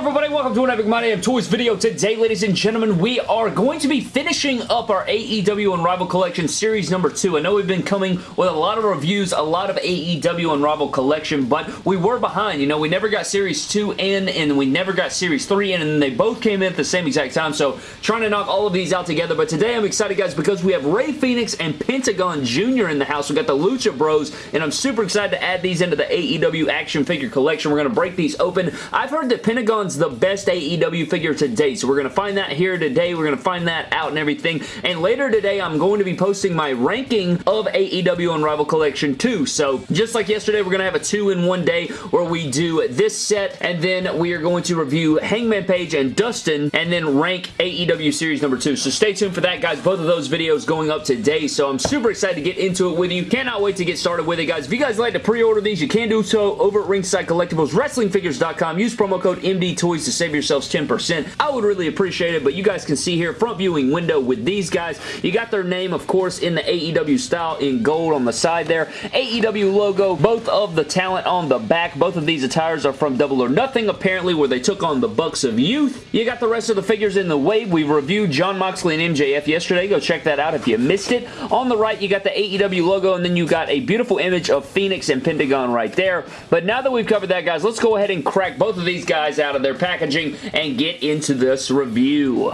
everybody? Welcome to an Epic My Damn Toys video. Today, ladies and gentlemen, we are going to be finishing up our AEW Unrivaled Collection Series number 2. I know we've been coming with a lot of reviews, a lot of AEW Unrivaled Collection, but we were behind. You know, we never got Series 2 in, and we never got Series 3 in, and they both came in at the same exact time, so trying to knock all of these out together. But today, I'm excited, guys, because we have Rey Fenix and Pentagon Jr. in the house. we got the Lucha Bros, and I'm super excited to add these into the AEW action figure collection. We're going to break these open. I've heard that Pentagon's the best AEW figure to date, so we're going to find that here today. We're going to find that out and everything. And later today, I'm going to be posting my ranking of AEW Unrivaled Collection 2. So just like yesterday, we're going to have a two-in-one day where we do this set, and then we are going to review Hangman Page and Dustin, and then rank AEW Series number 2. So stay tuned for that, guys. Both of those videos going up today, so I'm super excited to get into it with you. Cannot wait to get started with it, guys. If you guys like to pre-order these, you can do so over at Ringside Collectibles, WrestlingFigures.com. Use promo code MD Toys to save yourselves 10%. I would really appreciate it, but you guys can see here, front viewing window with these guys. You got their name, of course, in the AEW style in gold on the side there. AEW logo, both of the talent on the back. Both of these attires are from Double or Nothing, apparently, where they took on the Bucks of Youth. You got the rest of the figures in the wave. We reviewed Jon Moxley and MJF yesterday. Go check that out if you missed it. On the right, you got the AEW logo, and then you got a beautiful image of Fenix and Pentagon right there. But now that we've covered that, guys, let's go ahead and crack both of these guys out of their packaging and get into this review.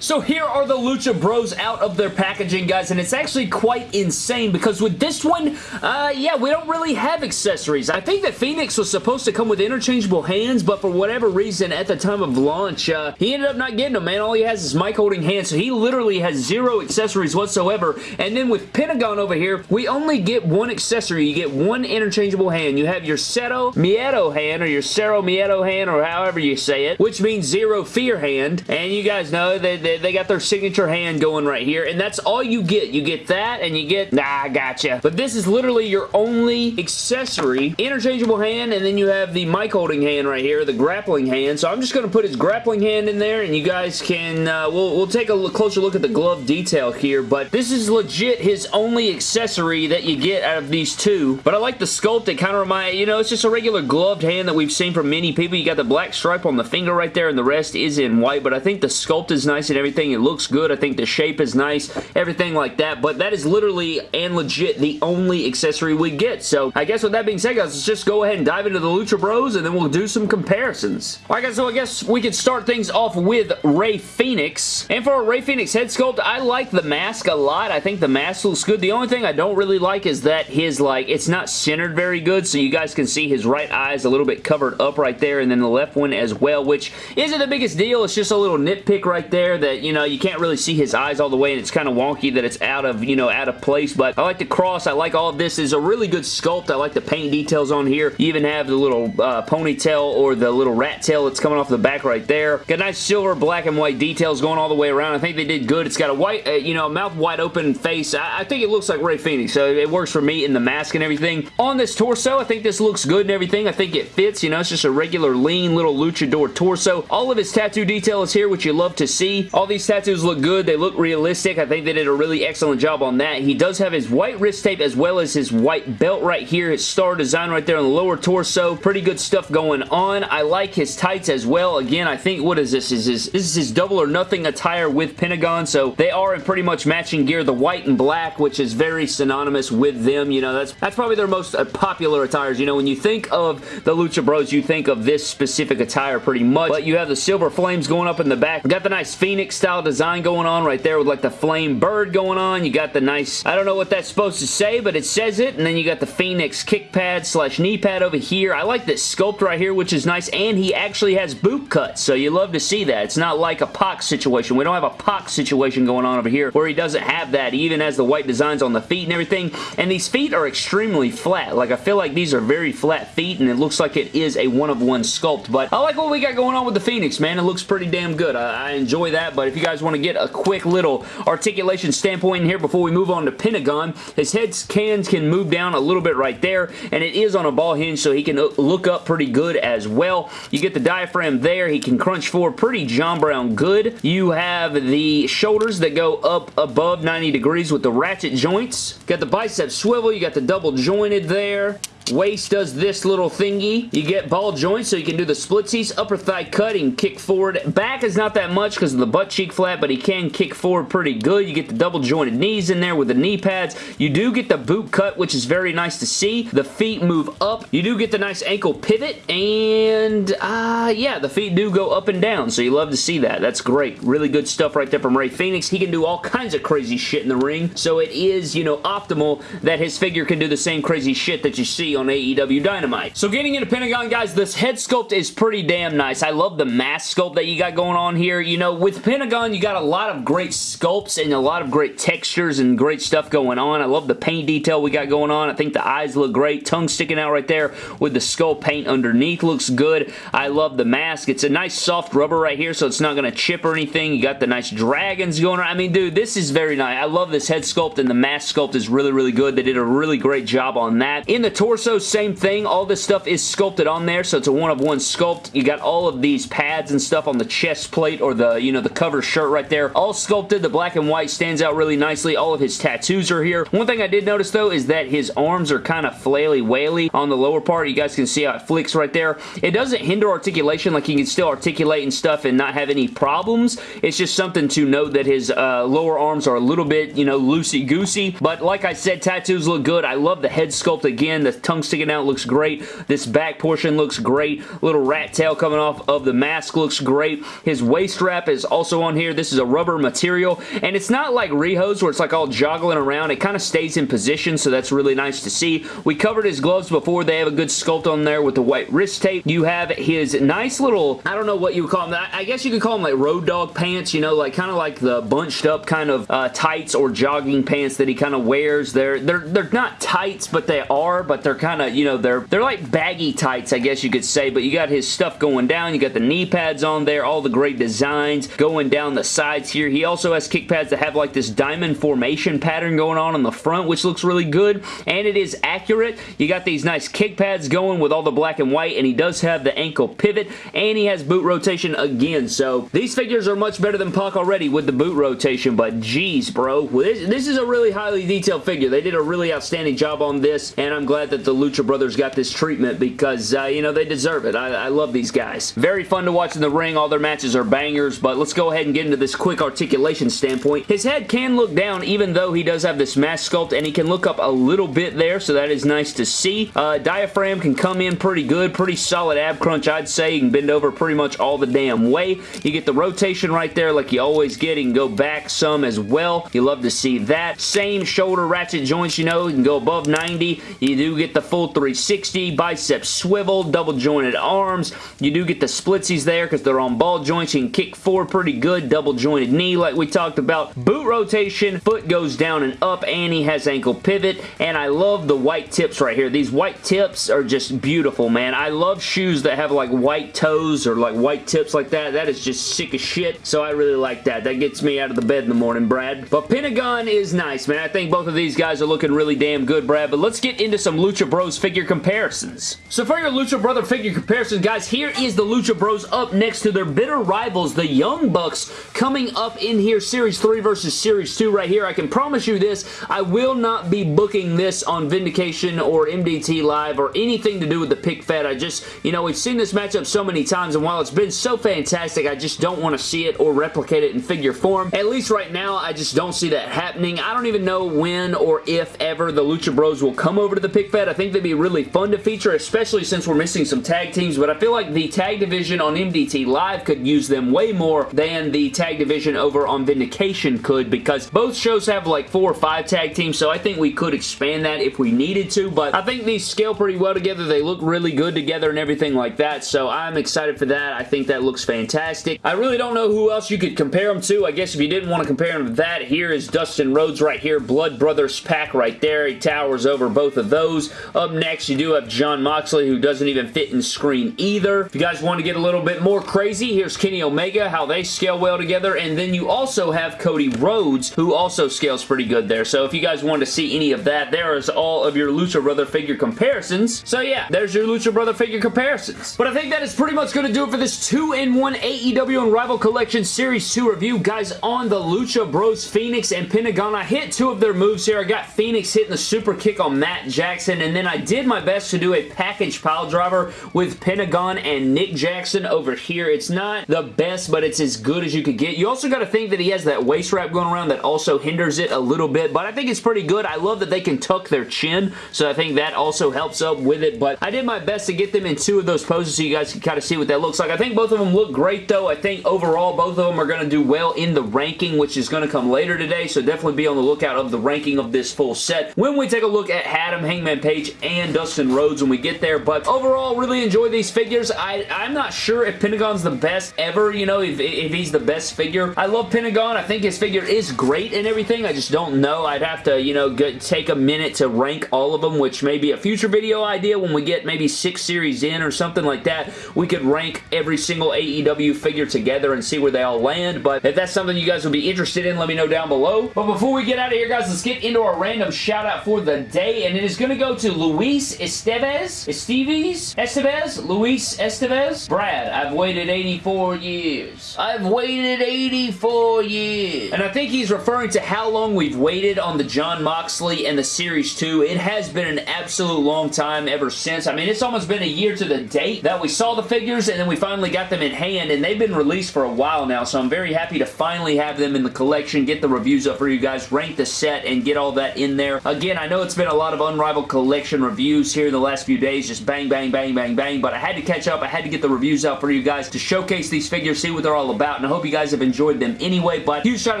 So here are the Lucha Bros out of their packaging, guys, and it's actually quite insane because with this one, uh, yeah, we don't really have accessories. I think that Fenix was supposed to come with interchangeable hands, but for whatever reason, at the time of launch, uh, he ended up not getting them, man. All he has is mic holding hands, so he literally has zero accessories whatsoever. And then with Pentagon over here, we only get one accessory. You get one interchangeable hand. You have your Cero Miedo hand, or your Cero Miedo hand, or however you say it, which means zero fear hand. And you guys know that they, they got their signature hand going right here, and that's all you get. You get that, and you get, nah, I gotcha. But this is literally your only accessory. Interchangeable hand, and then you have the mic holding hand right here, the grappling hand. So I'm just going to put his grappling hand in there, and you guys can, uh, we'll, we'll take a closer look at the glove detail here, but this is legit his only accessory that you get out of these two. But I like the sculpt. It kind of reminds, you know, it's just a regular gloved hand that we've seen from many people. You got the black stripe on the finger right there, and the rest is in white, but I think the sculpt is nice and everything. It looks good. I think the shape is nice, everything like that, but that is literally and legit the only accessory we get. So I guess with that being said, guys, let's just go ahead and dive into the Lucha Bros, and then we'll do some comparisons. Alright, guys, so I guess we could start things off with Rey Fenix. And for a Rey Fenix head sculpt, I like the mask a lot. I think the mask looks good. The only thing I don't really like is that his, like, it's not centered very good, so you guys can see his right eye is a little bit covered up right there, and then the left one as well, which isn't the biggest deal. It's just a little nitpick right there that, you know, you can't really see his eyes all the way and it's kind of wonky that it's out of, you know, out of place, but I like the cross. I like all of this. is a really good sculpt. I like the paint details on here. You even have the little uh, ponytail or the little rat tail that's coming off the back right there. Got nice silver, black, and white details going all the way around. I think they did good. It's got a white, uh, you know, mouth wide open face. I, I think it looks like Rey Fenix, so it works for me in the mask and everything. On this torso, I think this looks good and everything. I think it fits, you know, it's just a regular lean little luchador torso. All of his tattoo detail is here, which you love to see. All these tattoos look good. They look realistic. I think they did a really excellent job on that. He does have his white wrist tape as well as his white belt right here. His star design right there on the lower torso. Pretty good stuff going on. I like his tights as well. Again, I think, what is this? Is this, this is his double or nothing attire with Pentagon, so they are in pretty much matching gear. The white and black, which is very synonymous with them. You know, that's, that's probably their most uh, popular attires. You know, when you think of the Lucha Bros, you think of this specific attire pretty much, but you have the silver flames going up in the back. We got the nice Phoenix style design going on right there with like the flame bird going on. You got the nice, I don't know what that's supposed to say, but it says it. And then you got the Phoenix kick pad slash knee pad over here. I like this sculpt right here, which is nice. And he actually has boot cuts, so you love to see that. It's not like a Pac situation. We don't have a Pac situation going on over here where he doesn't have that. He even has the white designs on the feet and everything. And these feet are extremely flat. Like, I feel like these are very flat feet, and it looks like it is a one-of-one sculpt. But I like what we got going on with the Phoenix, man. It looks pretty damn good. I, I enjoy that, but if you guys want to get a quick little articulation standpoint in here before we move on to Pentagon. His head cans can move down a little bit right there, and it is on a ball hinge, so he can uh, look up pretty good as well. You get the diaphragm there. He can crunch forward pretty John Brown good. You have the shoulders that go up above 90 degrees with the ratchet joints. Got the bicep swivel. You got the double jointed there. Waist does this little thingy. You get ball joints so you can do the splitsies. Upper thigh cutting, kick forward. Back is not that much because of the butt cheek flap, but he can kick forward pretty good. You get the double jointed knees in there with the knee pads. You do get the boot cut, which is very nice to see. The feet move up. You do get the nice ankle pivot, and uh, yeah, the feet do go up and down, so you love to see that. That's great. Really good stuff right there from Rey Fenix. He can do all kinds of crazy shit in the ring, so it is, you know, optimal that his figure can do the same crazy shit that you see on AEW Dynamite. So getting into Pentagon, guys, this head sculpt is pretty damn nice. I love the mask sculpt that you got going on here. You know, with Pentagon, you got a lot of great sculpts and a lot of great textures and great stuff going on. I love the paint detail we got going on. I think the eyes look great. Tongue sticking out right there with the skull paint underneath looks good. I love the mask. It's a nice soft rubber right here, so it's not going to chip or anything. You got the nice dragons going on. I mean, dude, this is very nice. I love this head sculpt, and the mask sculpt is really, really good. They did a really great job on that. In the torso, same thing. All this stuff is sculpted on there, so it's a one-of-one sculpt. You got all of these pads and stuff on the chest plate or the, you know, the cover shirt right there. All sculpted. The black and white stands out really nicely. All of his tattoos are here. One thing I did notice, though, is that his arms are kind of flaily-waily on the lower part. You guys can see how it flicks right there. It doesn't hinder articulation. Like, he can still articulate and stuff and not have any problems. It's just something to note that his uh, lower arms are a little bit, you know, loosey-goosey. But like I said, tattoos look good. I love the head sculpt again. The tongue sticking out looks great. This back portion looks great. Little rat tail coming off of the mask looks great. His waist wrap is also on here. This is a rubber material, and it's not like Riho's where it's like all joggling around. It kind of stays in position, so that's really nice to see. We covered his gloves before. They have a good sculpt on there with the white wrist tape. You have his nice little, I don't know what you would call them. I guess you could call them like Road Dogg pants, you know, like kind of like the bunched up kind of uh, tights or jogging pants that he kind of wears. They're, they're, they're not tights, but they are, but they're kind of, you know, they're, they're like baggy tights, I guess you could say, but you got his stuff going down. You got the knee pads on there, all the great designs going down the sides here. He also has kick pads that have like this diamond formation pattern going on on the front, which looks really good, and it is accurate. You got these nice kick pads going with all the black and white, and he does have the ankle pivot, and he has boot rotation again, so these figures are much better than Pac already with the boot rotation, but geez, bro. This, this is a really highly detailed figure. They did a really outstanding job on this, and I'm glad that the Lucha Brothers got this treatment because, uh, you know, they deserve it. I, I love these guys. Very fun to watch in the ring. All their matches are bangers, but let's go ahead and get into this quick articulation standpoint. His head can look down even though he does have this mask sculpt, and he can look up a little bit there, so that is nice to see. Uh, diaphragm can come in pretty good, pretty solid ab crunch, I'd say. You can bend over pretty much all the damn way. You get the rotation right there like you always get. You can go back some as well. You love to see that. Same shoulder ratchet joints, you know. You can go above 90. You do get the full 360, bicep swivel, double jointed arms. You do get the splitsies there because they're on ball joints. You can kick forward pretty good, double jointed knee like we talked about. Boot rotation, foot goes down and up, and he has ankle pivot, and I love the white tips right here. These white tips are just beautiful, man. I love shoes that have like white toes or like white tips like that. That is just sick as shit, so I really like that. That gets me out of the bed in the morning, Brad. But Pentagon is nice, man. I think both of these guys are looking really damn good, Brad, but let's get into some Lucha Bros figure comparisons. So for your Lucha Brother figure comparisons, guys, here is the Lucha Bros up next to their bitter rivals, the Young Bucks, coming up in here, Series 3 versus Series 2 right here. I can promise you this, I will not be booking this on Vindication or MDT Live or anything to do with the pick fed. I just, you know, we've seen this matchup so many times, and while it's been so fantastic, I just don't want to see it or replicate it in figure form. At least right now, I just don't see that happening. I don't even know when or if ever the Lucha Bros will come over to the pick fed. I think they'd be really fun to feature, especially since we're missing some tag teams, but I feel like the tag division on MDT Live could use them way more than the tag division over on Vindication could because both shows have like four or five tag teams, so I think we could expand that if we needed to, but I think these scale pretty well together. They look really good together and everything like that, so I'm excited for that. I think that looks fantastic. I really don't know who else you could compare them to. I guess if you didn't want to compare them to that, here is Dustin Rhodes right here. Blood Brothers pack right there. He towers over both of those. Up next, you do have Jon Moxley, who doesn't even fit in screen either. If you guys want to get a little bit more crazy, here's Kenny Omega, how they scale well together, and then you also have Cody Rhodes, who also scales pretty good there. So if you guys want to see any of that, there is all of your Lucha Brother figure comparisons. So yeah, there's your Lucha Brother figure comparisons. But I think that is pretty much going to do it for this 2-in-1 AEW Unrivaled Collection Series 2 review. Guys, on the Lucha Bros Fenix and Pentagon, I hit two of their moves here. I got Fenix hitting the super kick on Matt Jackson, and then I did my best to do a package pile driver with Pentagon and Nick Jackson over here. It's not the best, but it's as good as you could get. You also got to think that he has that waist wrap going around that also hinders it a little bit, but I think it's pretty good. I love that they can tuck their chin, so I think that also helps up with it, but I did my best to get them in two of those poses so you guys can kind of see what that looks like. I think both of them look great, though. I think overall, both of them are going to do well in the ranking, which is going to come later today, so definitely be on the lookout of the ranking of this full set when we take a look at Adam, Hangman Page, and Dustin Rhodes when we get there, but overall, really enjoy these figures. I, I'm not sure if Pentagon's the best ever, you know, if, if he's the best figure. I love Pentagon. I think his figure is great and everything. I just don't know. I'd have to, you know, get, take a minute to rank all of them, which may be a future video idea when we get maybe six series in or something like that. We could rank every single AEW figure together and see where they all land, but if that's something you guys would be interested in, let me know down below. But before we get out of here, guys, let's get into our random shout out for the day, and it is going to go to Luis Estevez, Esteves, Estevez, Luis Estevez. Brad, I've waited 84 years. I've waited 84 years. And I think he's referring to how long we've waited on the Jon Moxley and the Series 2. It has been an absolute long time ever since. I mean, it's almost been a year to the date that we saw the figures, and then we finally got them in hand, and they've been released for a while now, so I'm very happy to finally have them in the collection, get the reviews up for you guys, rank the set, and get all that in there. Again, I know it's been a lot of Unrivaled Collection reviews here in the last few days, just bang, bang, bang, bang, bang, but I had to catch up. I had to get the reviews out for you guys to showcase these figures, see what they're all about, and I hope you guys have enjoyed them anyway, but huge shout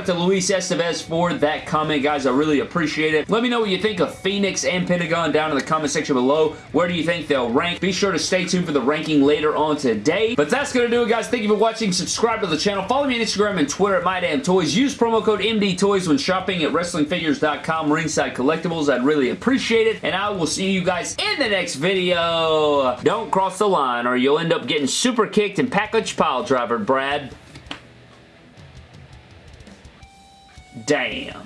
out to Luis Estevez for that comment, guys. I really appreciate it. Let me know what you think of Fenix and Pentagon down in the comment section below. Where do you think they'll rank? Be sure to stay tuned for the ranking later on today. But that's going to do it, guys. Thank you for watching. Subscribe to the channel. Follow me on Instagram and Twitter at MyDamnToys. Use promo code MDTOYS when shopping at WrestlingFigures.com Ringside Collectibles. I'd really appreciate it. And I will will see you guys in the next video. Don't cross the line or you'll end up getting super kicked and package pile driver, Brad. Damn.